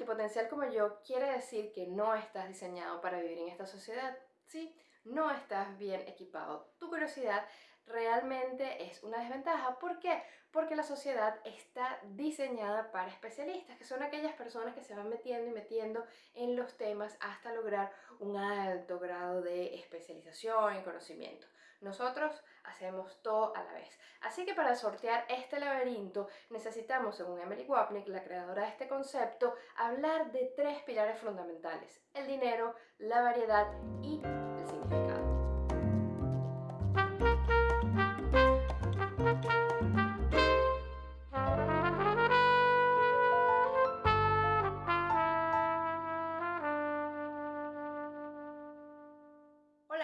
multipotencial como yo quiere decir que no estás diseñado para vivir en esta sociedad, ¿sí? No estás bien equipado. Tu curiosidad realmente es una desventaja. ¿Por qué? Porque la sociedad está diseñada para especialistas, que son aquellas personas que se van metiendo y metiendo en los temas hasta lograr un alto grado de especialización y conocimiento. Nosotros hacemos todo a la vez. Así que para sortear este laberinto necesitamos, según Emily Wapnick, la creadora de este concepto, hablar de tres pilares fundamentales. El dinero, la variedad y el significado.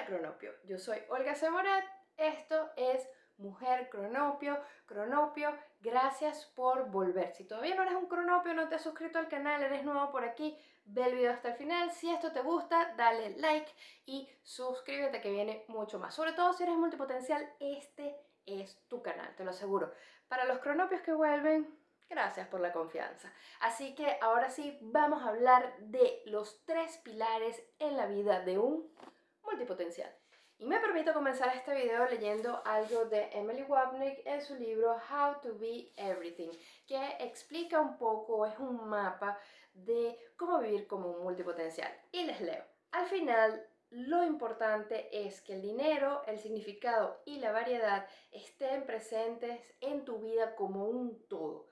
Cronopio. Yo soy Olga Zamorat, esto es Mujer Cronopio. Cronopio, gracias por volver. Si todavía no eres un Cronopio, no te has suscrito al canal, eres nuevo por aquí, ve el video hasta el final. Si esto te gusta, dale like y suscríbete que viene mucho más. Sobre todo si eres multipotencial, este es tu canal, te lo aseguro. Para los Cronopios que vuelven, Gracias por la confianza. Así que ahora sí vamos a hablar de los tres pilares en la vida de un multipotencial. Y me permito comenzar este video leyendo algo de Emily Wapnick en su libro How to Be Everything, que explica un poco, es un mapa de cómo vivir como un multipotencial. Y les leo. Al final, lo importante es que el dinero, el significado y la variedad estén presentes en tu vida como un todo.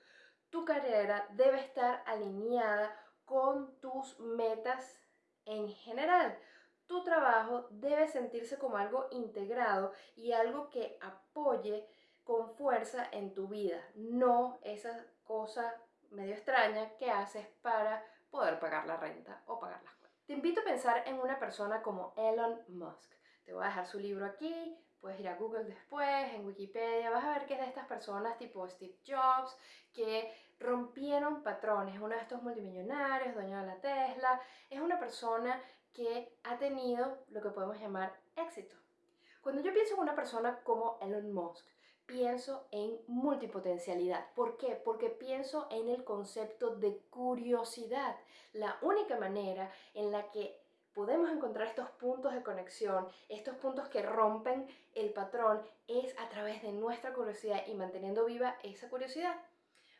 Tu carrera debe estar alineada con tus metas en general tu trabajo debe sentirse como algo integrado y algo que apoye con fuerza en tu vida, no esa cosa medio extraña que haces para poder pagar la renta o pagar las cuentas. Te invito a pensar en una persona como Elon Musk. Te voy a dejar su libro aquí, puedes ir a Google después, en Wikipedia, vas a ver que es de estas personas tipo Steve Jobs que rompieron patrones, uno de estos multimillonarios, dueño de la Tesla, es una persona que ha tenido lo que podemos llamar éxito. Cuando yo pienso en una persona como Elon Musk, pienso en multipotencialidad. ¿Por qué? Porque pienso en el concepto de curiosidad. La única manera en la que podemos encontrar estos puntos de conexión, estos puntos que rompen el patrón, es a través de nuestra curiosidad y manteniendo viva esa curiosidad.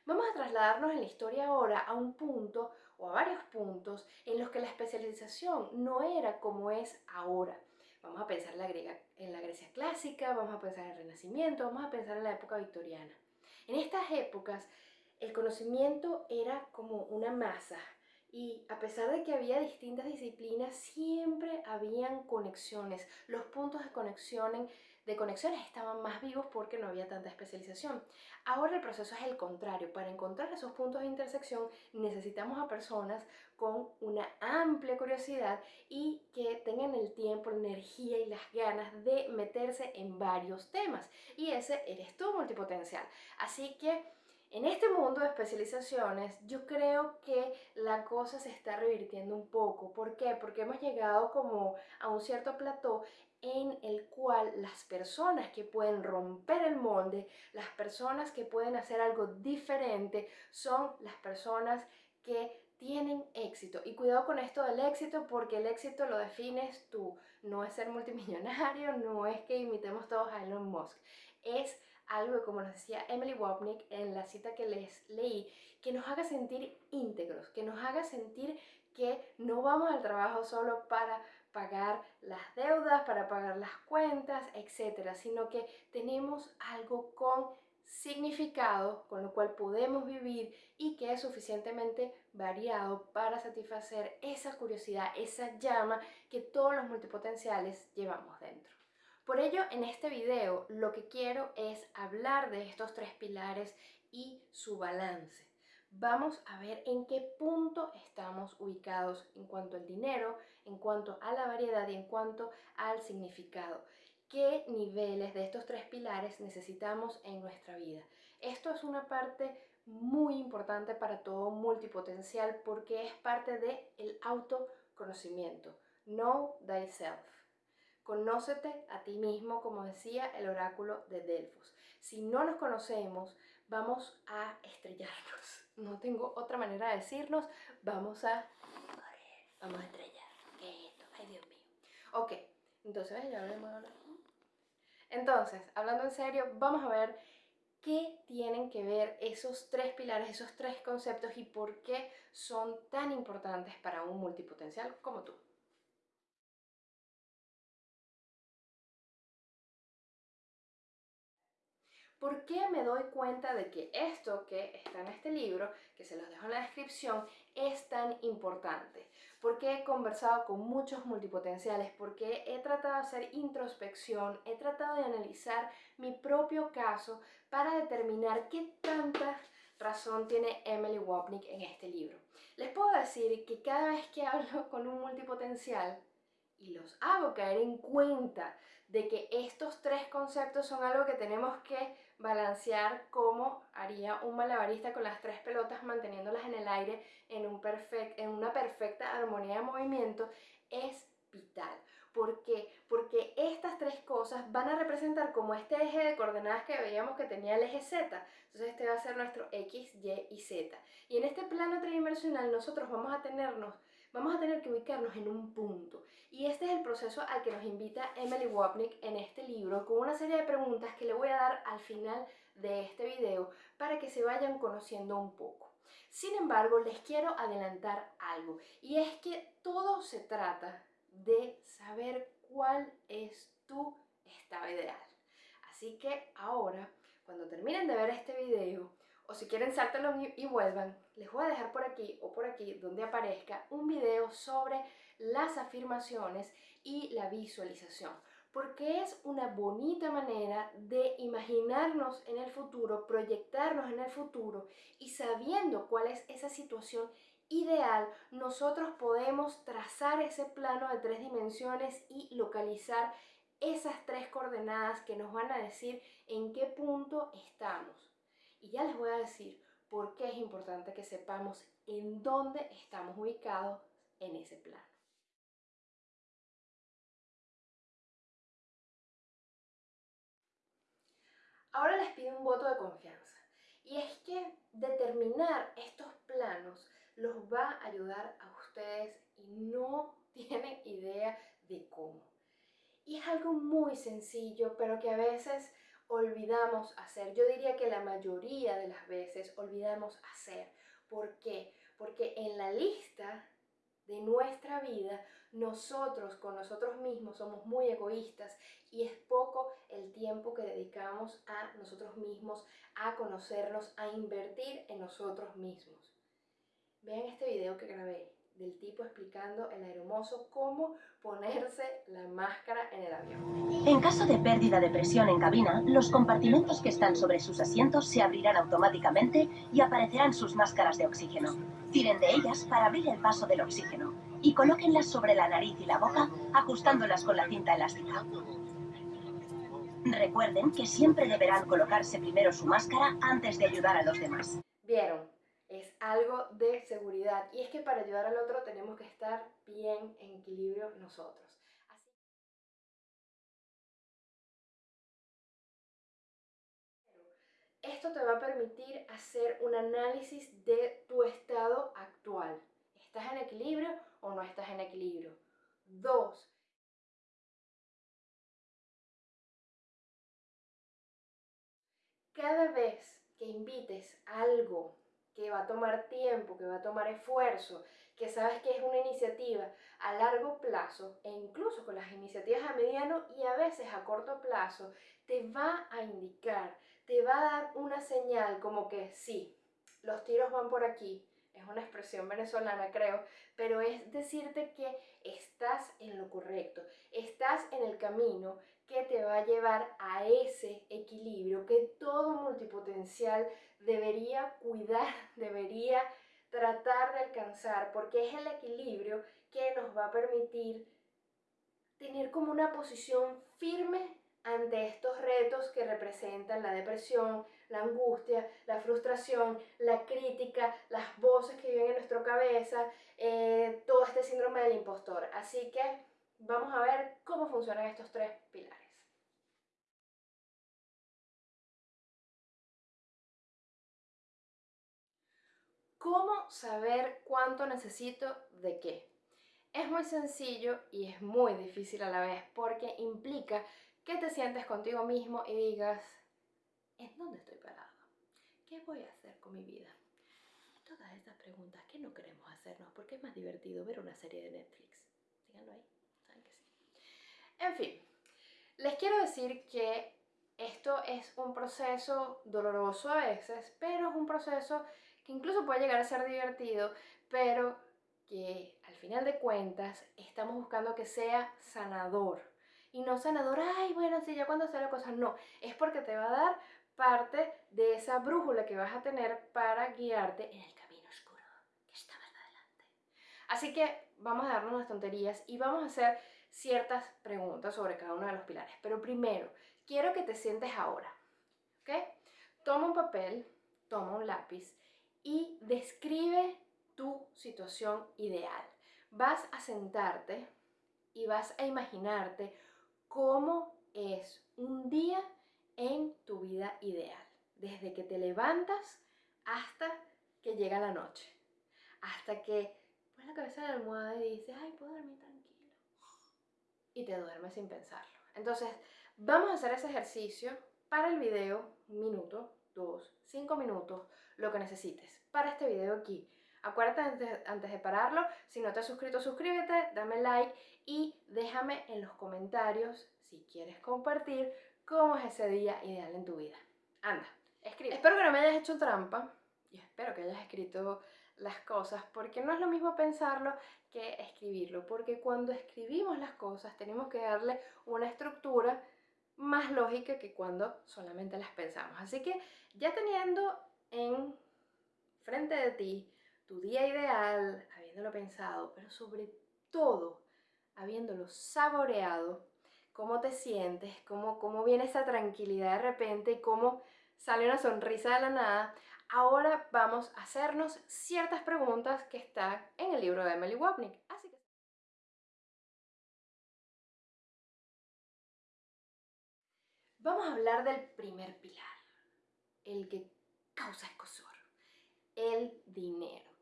Vamos a trasladarnos en la historia ahora a un punto o a varios puntos en los que la especialización no era como es ahora. Vamos a pensar en la, en la Grecia clásica, vamos a pensar en el Renacimiento, vamos a pensar en la época victoriana. En estas épocas el conocimiento era como una masa y a pesar de que había distintas disciplinas, siempre habían conexiones. Los puntos de conexión, de conexiones estaban más vivos porque no había tanta especialización. Ahora el proceso es el contrario. Para encontrar esos puntos de intersección necesitamos a personas con una amplia curiosidad y que tengan el tiempo, la energía y las ganas de meterse en varios temas. Y ese eres tú multipotencial. Así que en este mundo de especializaciones yo creo que la cosa se está revirtiendo un poco. ¿Por qué? Porque hemos llegado como a un cierto plató en el cual las personas que pueden romper el molde, las personas que pueden hacer algo diferente, son las personas que tienen éxito. Y cuidado con esto del éxito porque el éxito lo defines tú. No es ser multimillonario, no es que imitemos todos a Elon Musk. Es algo, como nos decía Emily Wapnick en la cita que les leí, que nos haga sentir íntegros, que nos haga sentir que no vamos al trabajo solo para pagar las deudas, para pagar las cuentas, etcétera, sino que tenemos algo con significado con lo cual podemos vivir y que es suficientemente variado para satisfacer esa curiosidad, esa llama que todos los multipotenciales llevamos dentro. Por ello, en este video lo que quiero es hablar de estos tres pilares y su balance. Vamos a ver en qué punto estamos ubicados en cuanto al dinero, en cuanto a la variedad y en cuanto al significado. ¿Qué niveles de estos tres pilares necesitamos en nuestra vida? Esto es una parte muy importante para todo multipotencial porque es parte del el autoconocimiento. Know thyself. Conócete a ti mismo, como decía el oráculo de Delfos. Si no nos conocemos, vamos a estrellarnos. No tengo otra manera de decirnos, vamos a vamos a estrellar. ¿Qué es esto? Ay, Dios mío. Ok, entonces ya hablemos ahora. Entonces, hablando en serio, vamos a ver qué tienen que ver esos tres pilares, esos tres conceptos y por qué son tan importantes para un multipotencial como tú. ¿Por qué me doy cuenta de que esto que está en este libro, que se los dejo en la descripción, es tan importante? Porque he conversado con muchos multipotenciales, porque he tratado de hacer introspección, he tratado de analizar mi propio caso para determinar qué tanta razón tiene Emily Wapnick en este libro. Les puedo decir que cada vez que hablo con un multipotencial y los hago caer en cuenta de que estos tres conceptos son algo que tenemos que balancear como haría un malabarista con las tres pelotas manteniéndolas en el aire en, un en una perfecta armonía de movimiento, es vital. ¿Por qué? Porque estas tres cosas van a representar como este eje de coordenadas que veíamos que tenía el eje Z. Entonces este va a ser nuestro X, Y y Z. Y en este plano tridimensional nosotros vamos a tenernos vamos a tener que ubicarnos en un punto. Y este es el proceso al que nos invita Emily Wapnick en este libro, con una serie de preguntas que le voy a dar al final de este video para que se vayan conociendo un poco. Sin embargo, les quiero adelantar algo, y es que todo se trata de saber cuál es tu estado ideal. Así que ahora, cuando terminen de ver este video, o si quieren sáltalo y vuelvan, les voy a dejar por aquí o por aquí donde aparezca un video sobre las afirmaciones y la visualización porque es una bonita manera de imaginarnos en el futuro, proyectarnos en el futuro y sabiendo cuál es esa situación ideal, nosotros podemos trazar ese plano de tres dimensiones y localizar esas tres coordenadas que nos van a decir en qué punto estamos. Y ya les voy a decir por qué es importante que sepamos en dónde estamos ubicados en ese plano. Ahora les pido un voto de confianza. Y es que determinar estos planos los va a ayudar a ustedes y no tienen idea de cómo. Y es algo muy sencillo, pero que a veces olvidamos hacer. Yo diría que la mayoría de las veces olvidamos hacer. ¿Por qué? Porque en la lista de nuestra vida, nosotros con nosotros mismos somos muy egoístas y es poco el tiempo que dedicamos a nosotros mismos, a conocernos, a invertir en nosotros mismos. Vean este video que grabé del tipo explicando el aeromozo cómo ponerse la máscara en el avión. En caso de pérdida de presión en cabina, los compartimentos que están sobre sus asientos se abrirán automáticamente y aparecerán sus máscaras de oxígeno. Tiren de ellas para abrir el paso del oxígeno y colóquenlas sobre la nariz y la boca, ajustándolas con la cinta elástica. Recuerden que siempre deberán colocarse primero su máscara antes de ayudar a los demás. ¿Vieron? Es algo de seguridad. Y es que para ayudar al otro tenemos que estar bien en equilibrio nosotros. esto te va a permitir hacer un análisis de tu estado actual. ¿Estás en equilibrio o no estás en equilibrio? Dos, cada vez que invites algo que va a tomar tiempo, que va a tomar esfuerzo, que sabes que es una iniciativa a largo plazo e incluso con las iniciativas a mediano y a veces a corto plazo, te va a indicar, te va a dar una señal como que sí, los tiros van por aquí, es una expresión venezolana creo, pero es decirte que estás en lo correcto, estás en el camino que te va a llevar a ese equilibrio que todo multipotencial debería cuidar, debería tratar de alcanzar, porque es el equilibrio que nos va a permitir tener como una posición firme ante estos retos que representan la depresión, la angustia, la frustración, la crítica, las voces que viven en nuestra cabeza, eh, todo este síndrome del impostor. Así que vamos a ver cómo funcionan estos tres pilares. ¿Cómo saber cuánto necesito de qué? Es muy sencillo y es muy difícil a la vez porque implica que te sientes contigo mismo y digas, ¿en dónde estoy parado? ¿Qué voy a hacer con mi vida? Todas estas preguntas que no queremos hacernos porque es más divertido ver una serie de Netflix. Díganlo ahí, saben que sí. En fin, les quiero decir que esto es un proceso doloroso a veces, pero es un proceso que incluso puede llegar a ser divertido, pero que al final de cuentas estamos buscando que sea sanador. Y no sanador, ay, bueno, sí, ya cuando sale cosas, no, es porque te va a dar parte de esa brújula que vas a tener para guiarte en el camino oscuro que está más adelante. Así que vamos a darnos unas tonterías y vamos a hacer ciertas preguntas sobre cada uno de los pilares. Pero primero, quiero que te sientes ahora, ¿ok? Toma un papel, toma un lápiz y describe tu situación ideal. Vas a sentarte y vas a imaginarte cómo es un día en tu vida ideal, desde que te levantas hasta que llega la noche, hasta que pones la cabeza en la almohada y dices, ay, puedo dormir tranquilo, y te duermes sin pensarlo. Entonces, vamos a hacer ese ejercicio para el video, un minuto, dos, cinco minutos, lo que necesites para este video aquí. Acuérdate antes, antes de pararlo, si no te has suscrito, suscríbete, dame like y déjame en los comentarios si quieres compartir cómo es ese día ideal en tu vida. Anda, escribe. Espero que no me hayas hecho trampa y espero que hayas escrito las cosas, porque no es lo mismo pensarlo que escribirlo, porque cuando escribimos las cosas tenemos que darle una estructura más lógica que cuando solamente las pensamos. Así que ya teniendo en frente de ti tu día ideal, habiéndolo pensado, pero sobre todo habiéndolo saboreado, cómo te sientes, cómo, cómo viene esa tranquilidad de repente y cómo sale una sonrisa de la nada, ahora vamos a hacernos ciertas preguntas que están en el libro de Emily Wapnick. Así que... Vamos a hablar del primer pilar, el que causa escosor, el dinero.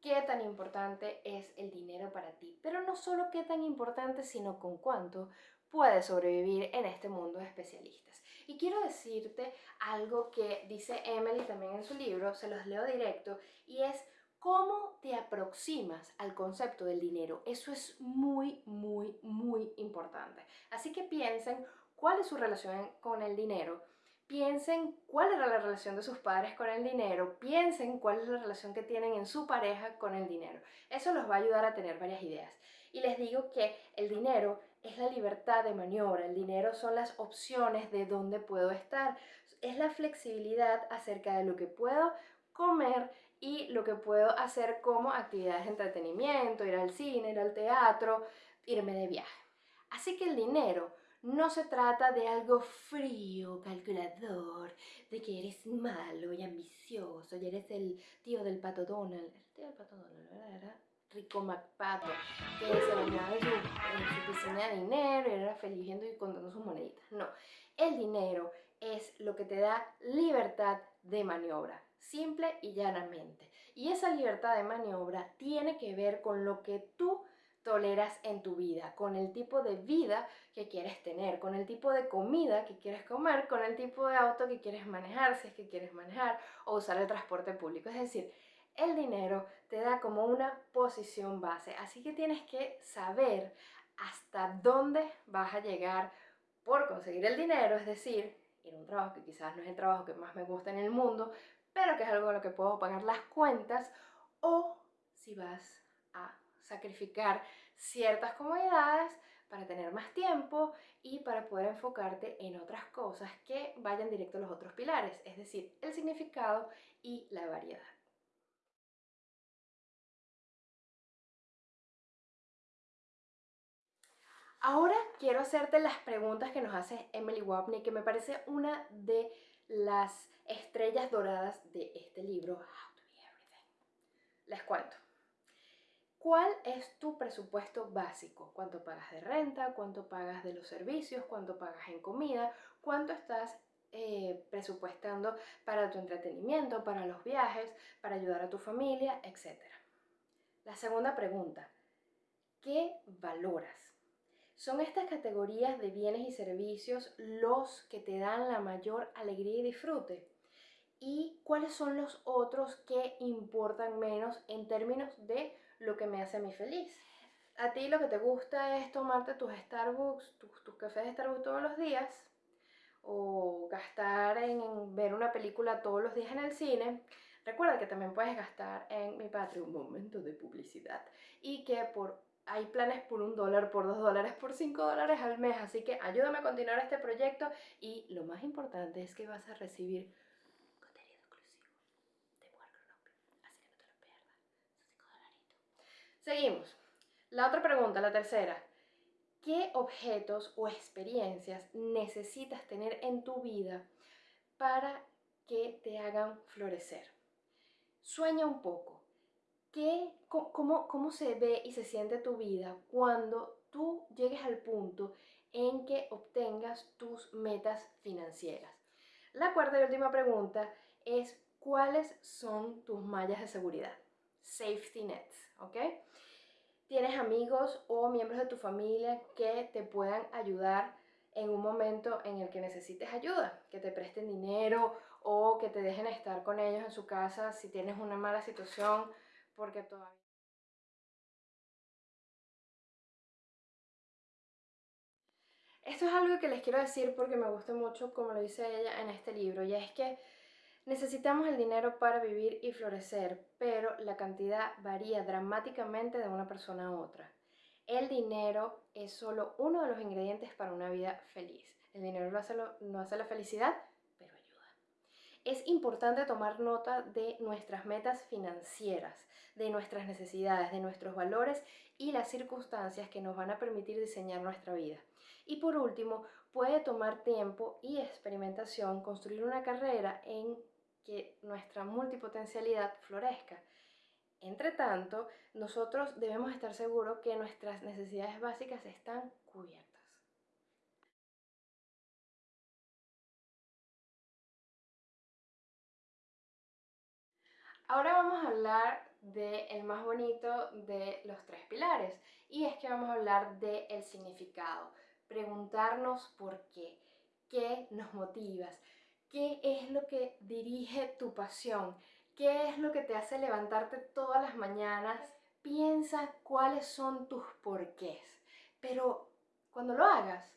¿Qué tan importante es el dinero para ti? Pero no solo qué tan importante, sino con cuánto puedes sobrevivir en este mundo de especialistas. Y quiero decirte algo que dice Emily también en su libro, se los leo directo, y es cómo te aproximas al concepto del dinero. Eso es muy, muy, muy importante. Así que piensen cuál es su relación con el dinero. Piensen cuál era la relación de sus padres con el dinero, piensen cuál es la relación que tienen en su pareja con el dinero. Eso los va a ayudar a tener varias ideas. Y les digo que el dinero es la libertad de maniobra, el dinero son las opciones de dónde puedo estar, es la flexibilidad acerca de lo que puedo comer y lo que puedo hacer como actividades de entretenimiento, ir al cine, ir al teatro, irme de viaje. Así que el dinero no se trata de algo frío, calculador, de que eres malo y ambicioso y eres el tío del pato Donald. El tío del pato Donald, ¿verdad? Rico MacPato, que se bañaba su, su piscina de dinero y era feliz viendo y contando sus moneditas. No, el dinero es lo que te da libertad de maniobra, simple y llanamente. Y esa libertad de maniobra tiene que ver con lo que tú toleras en tu vida, con el tipo de vida que quieres tener, con el tipo de comida que quieres comer, con el tipo de auto que quieres manejar, si es que quieres manejar, o usar el transporte público. Es decir, el dinero te da como una posición base, así que tienes que saber hasta dónde vas a llegar por conseguir el dinero, es decir, en un trabajo que quizás no es el trabajo que más me gusta en el mundo, pero que es algo con lo que puedo pagar las cuentas, o si vas a sacrificar ciertas comodidades para tener más tiempo y para poder enfocarte en otras cosas que vayan directo a los otros pilares, es decir, el significado y la variedad. Ahora quiero hacerte las preguntas que nos hace Emily Wapney, que me parece una de las estrellas doradas de este libro, How to Be Everything. Les cuento. ¿Cuál es tu presupuesto básico? ¿Cuánto pagas de renta? ¿Cuánto pagas de los servicios? ¿Cuánto pagas en comida? ¿Cuánto estás eh, presupuestando para tu entretenimiento, para los viajes, para ayudar a tu familia, etc. La segunda pregunta, ¿qué valoras? Son estas categorías de bienes y servicios los que te dan la mayor alegría y disfrute. ¿Y cuáles son los otros que importan menos en términos de lo que me hace a mí feliz? A ti lo que te gusta es tomarte tus Starbucks, tus, tus cafés de Starbucks todos los días, o gastar en ver una película todos los días en el cine, recuerda que también puedes gastar en mi Patreon, momento de publicidad, y que por hay planes por un dólar, por dos dólares, por cinco dólares al mes, así que ayúdame a continuar este proyecto. Y lo más importante es que vas a recibir contenido exclusivo de Mujer Cronopio, así que no te lo pierdas, son cinco dolaritos. Seguimos. La otra pregunta, la tercera. ¿Qué objetos o experiencias necesitas tener en tu vida para que te hagan florecer? Sueña un poco. ¿Qué, cómo, ¿Cómo se ve y se siente tu vida cuando tú llegues al punto en que obtengas tus metas financieras? La cuarta y última pregunta es ¿cuáles son tus mallas de seguridad? Safety nets, ¿ok? tienes amigos o miembros de tu familia que te puedan ayudar en un momento en el que necesites ayuda, que te presten dinero o que te dejen estar con ellos en su casa si tienes una mala situación, porque todavía... Esto es algo que les quiero decir porque me gusta mucho como lo dice ella en este libro, y es que Necesitamos el dinero para vivir y florecer, pero la cantidad varía dramáticamente de una persona a otra. El dinero es solo uno de los ingredientes para una vida feliz. El dinero no hace, no hace la felicidad, pero ayuda. Es importante tomar nota de nuestras metas financieras, de nuestras necesidades, de nuestros valores y las circunstancias que nos van a permitir diseñar nuestra vida. Y por último, puede tomar tiempo y experimentación construir una carrera en que nuestra multipotencialidad florezca. Entre tanto, nosotros debemos estar seguros que nuestras necesidades básicas están cubiertas. Ahora vamos a hablar del más bonito de los tres pilares y es que vamos a hablar del significado, preguntarnos por qué, qué nos motivas, qué es lo que dirige tu pasión, qué es lo que te hace levantarte todas las mañanas. Piensa cuáles son tus porqués. Pero cuando lo hagas,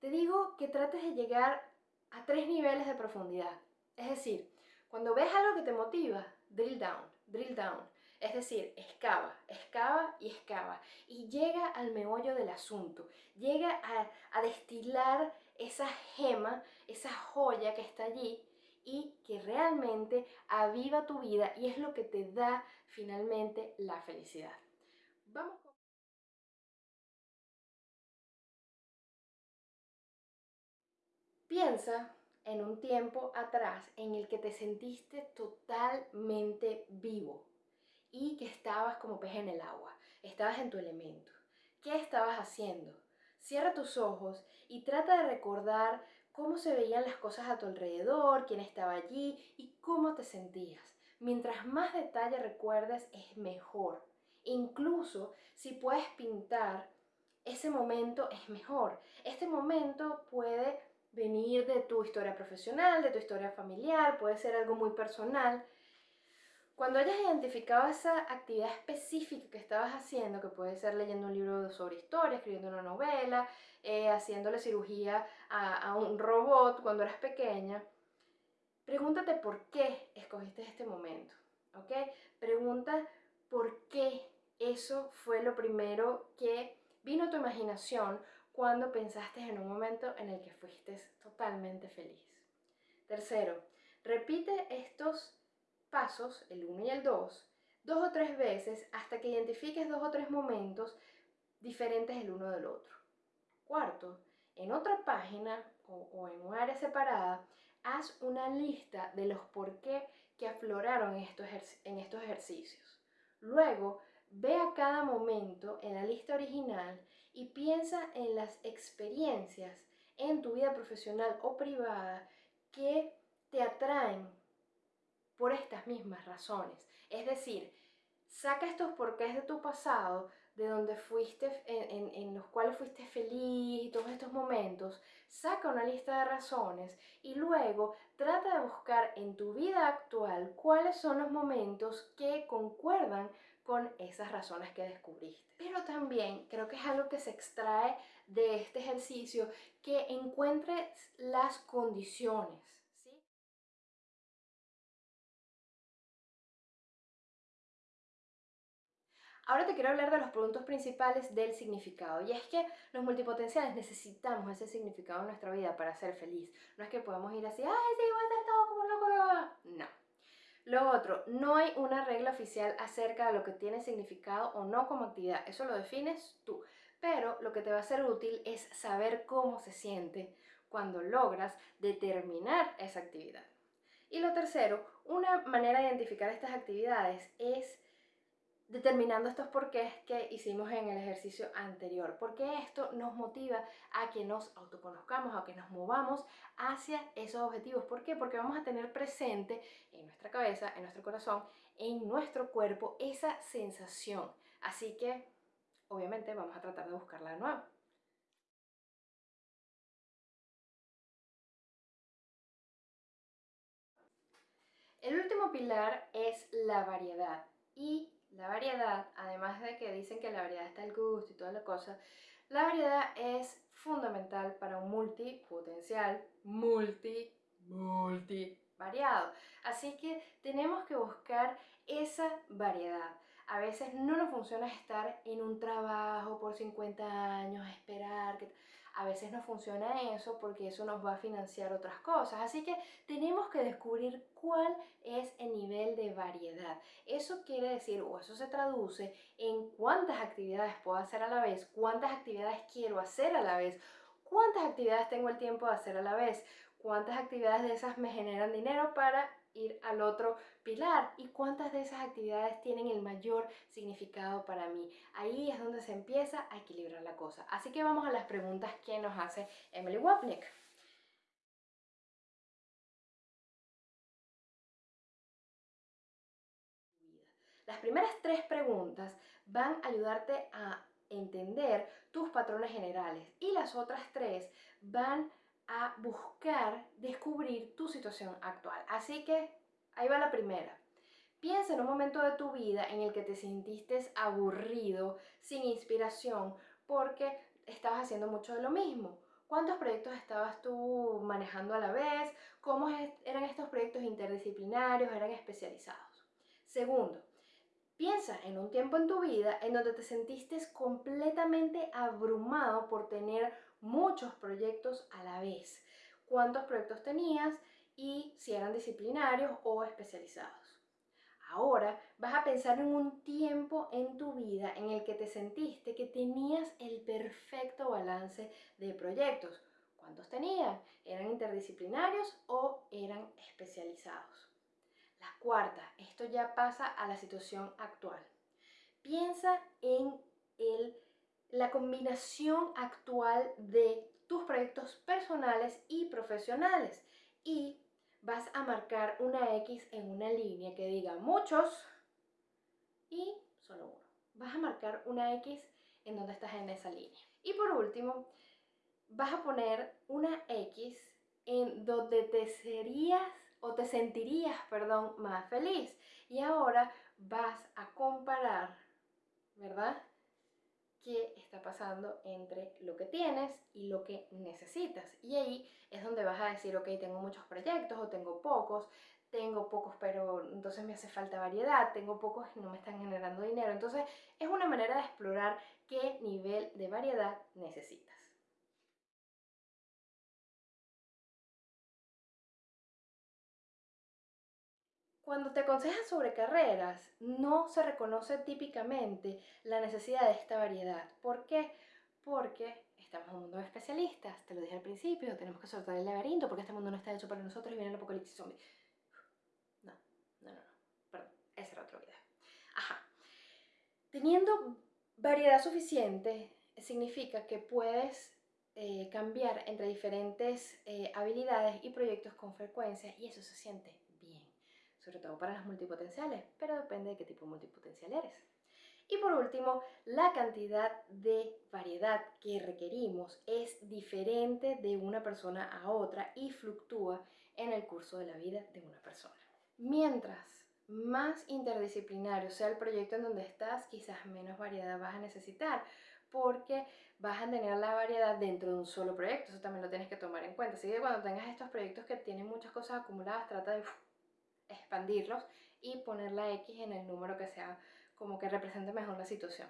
te digo que trates de llegar a tres niveles de profundidad. Es decir, cuando ves algo que te motiva, drill down, drill down. Es decir, excava, excava y excava. Y llega al meollo del asunto. Llega a, a destilar esa gema, esa joya que está allí y que realmente aviva tu vida y es lo que te da finalmente la felicidad. Vamos Piensa en un tiempo atrás en el que te sentiste totalmente vivo y que estabas como pez en el agua, estabas en tu elemento. ¿Qué estabas haciendo? Cierra tus ojos y trata de recordar cómo se veían las cosas a tu alrededor, quién estaba allí y cómo te sentías. Mientras más detalle recuerdes, es mejor. Incluso si puedes pintar, ese momento es mejor. Este momento puede venir de tu historia profesional, de tu historia familiar, puede ser algo muy personal, cuando hayas identificado esa actividad específica que estabas haciendo, que puede ser leyendo un libro sobre historia, escribiendo una novela, eh, haciéndole cirugía a, a un robot cuando eras pequeña, pregúntate por qué escogiste este momento, ¿ok? Pregunta por qué eso fue lo primero que vino a tu imaginación cuando pensaste en un momento en el que fuiste totalmente feliz. Tercero, repite estos pasos, el 1 y el 2, dos o tres veces hasta que identifiques dos o tres momentos diferentes el uno del otro. Cuarto, en otra página o, en un área separada, haz una lista de los por qué que afloraron estos, en estos ejercicios. Luego, ve a cada momento en la lista original y piensa en las experiencias en tu vida profesional o privada que te atraen por estas mismas razones. Es decir, saca estos porqués de tu pasado, de donde fuiste, en, los cuales fuiste feliz y todos estos momentos, saca una lista de razones y luego trata de buscar en tu vida actual cuáles son los momentos que concuerdan con esas razones que descubriste. Pero también creo que es algo que se extrae de este ejercicio, que encuentres las condiciones Ahora te quiero hablar de los puntos principales del significado. Y es que los multipotenciales necesitamos ese significado en nuestra vida para ser feliz. No es que podamos ir así, ay, sí, voy a estar todo como un loco. No. Lo otro, no hay una regla oficial acerca de lo que tiene significado o no como actividad. Eso lo defines tú. Pero lo que te va a ser útil es saber cómo se siente cuando logras determinar esa actividad. Y lo tercero, una manera de identificar estas actividades es determinando estos porqués que hicimos en el ejercicio anterior, porque esto nos motiva a que nos autoconozcamos, a que nos movamos hacia esos objetivos. ¿Por qué? Porque vamos a tener presente en nuestra cabeza, en nuestro corazón, en nuestro cuerpo esa sensación. Así que, obviamente, vamos a tratar de buscarla de nuevo. El último pilar es la variedad y la variedad, además de que dicen que la variedad está el gusto y toda la cosa, la variedad es fundamental para un multipotencial, multi, multi variado. Así que tenemos que buscar esa variedad. A veces no nos funciona estar en un trabajo por 50 años, esperar que a veces no funciona eso porque eso nos va a financiar otras cosas. Así que tenemos que descubrir cuál es el nivel de variedad. Eso quiere decir, o eso se traduce en cuántas actividades puedo hacer a la vez, cuántas actividades quiero hacer a la vez, cuántas actividades tengo el tiempo de hacer a la vez, cuántas actividades de esas me generan dinero para ir al otro pilar y cuántas de esas actividades tienen el mayor significado para mí. Ahí es donde se empieza a equilibrar la cosa. Así que vamos a las preguntas que nos hace Emily Wapnick. Las primeras tres preguntas van a ayudarte a entender tus patrones generales y las otras tres van a buscar descubrir tu situación actual. Así que ahí va la primera. Piensa en un momento de tu vida en el que te sentiste aburrido, sin inspiración, porque estabas haciendo mucho de lo mismo. ¿Cuántos proyectos estabas tú manejando a la vez? ¿Cómo eran estos proyectos interdisciplinarios? ¿Eran especializados? Segundo, piensa en un tiempo en tu vida en donde te sentiste completamente abrumado por tener muchos proyectos a la vez. ¿Cuántos proyectos tenías y si eran disciplinarios o especializados? Ahora vas a pensar en un tiempo en tu vida en el que te sentiste que tenías el perfecto balance de proyectos. ¿Cuántos tenías? ¿Eran interdisciplinarios o eran especializados? La cuarta, esto ya pasa a la situación actual. Piensa en el la combinación actual de tus proyectos personales y profesionales y vas a marcar una X en una línea que diga muchos y solo uno. Vas a marcar una X en donde estás en esa línea. Y por último, vas a poner una X en donde te serías o te sentirías, perdón, más feliz. Y ahora vas a comparar, ¿verdad? Qué está pasando entre lo que tienes y lo que necesitas. Y ahí es donde vas a decir, ok, tengo muchos proyectos o tengo pocos, tengo pocos pero entonces me hace falta variedad, tengo pocos y no me están generando dinero. Entonces es una manera de explorar qué nivel de variedad necesitas. Cuando te aconsejan sobre carreras, no se reconoce típicamente la necesidad de esta variedad. ¿Por qué? Porque estamos en un mundo de especialistas, te lo dije al principio, tenemos que soltar el laberinto porque este mundo no está hecho para nosotros y viene el apocalipsis zombie. No, no, no, no, perdón, ese era otro video. Ajá. Teniendo variedad suficiente significa que puedes eh, cambiar entre diferentes eh, habilidades y proyectos con frecuencia y eso se siente sobre todo para las multipotenciales, pero depende de qué tipo de multipotencial eres. Y por último, la cantidad de variedad que requerimos es diferente de una persona a otra y fluctúa en el curso de la vida de una persona. Mientras más interdisciplinario sea el proyecto en donde estás, quizás menos variedad vas a necesitar porque vas a tener la variedad dentro de un solo proyecto, eso también lo tienes que tomar en cuenta. Así que cuando tengas estos proyectos que tienen muchas cosas acumuladas, trata de expandirlos y poner la X en el número que sea como que represente mejor la situación.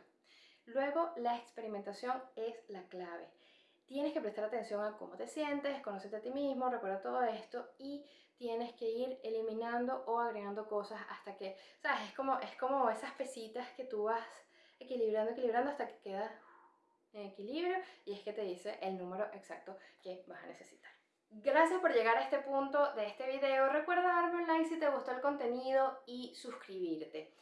Luego, la experimentación es la clave. Tienes que prestar atención a cómo te sientes, conocerte a ti mismo, recuerda todo esto y tienes que ir eliminando o agregando cosas hasta que, ¿sabes? Es como, es como esas pesitas que tú vas equilibrando, equilibrando hasta que queda en equilibrio y es que te dice el número exacto que vas a necesitar. Gracias por llegar a este punto de este video. Recuerda darme un like si te gustó el contenido y suscribirte.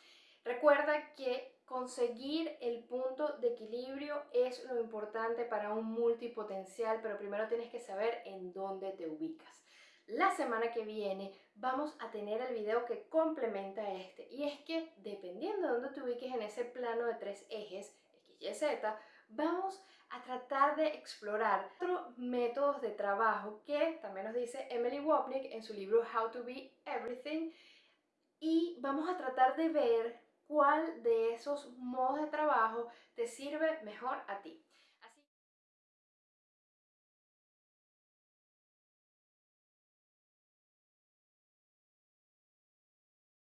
Recuerda que conseguir el punto de equilibrio es lo importante para un multipotencial, pero primero tienes que saber en dónde te ubicas. La semana que viene vamos a tener el video que complementa este y es que dependiendo de dónde te ubiques en ese plano de tres ejes, X, vamos a tratar de explorar otros métodos de trabajo que también nos dice Emily Wapnick en su libro How to Be Everything y vamos a tratar de ver cuál de esos modos de trabajo te sirve mejor a ti.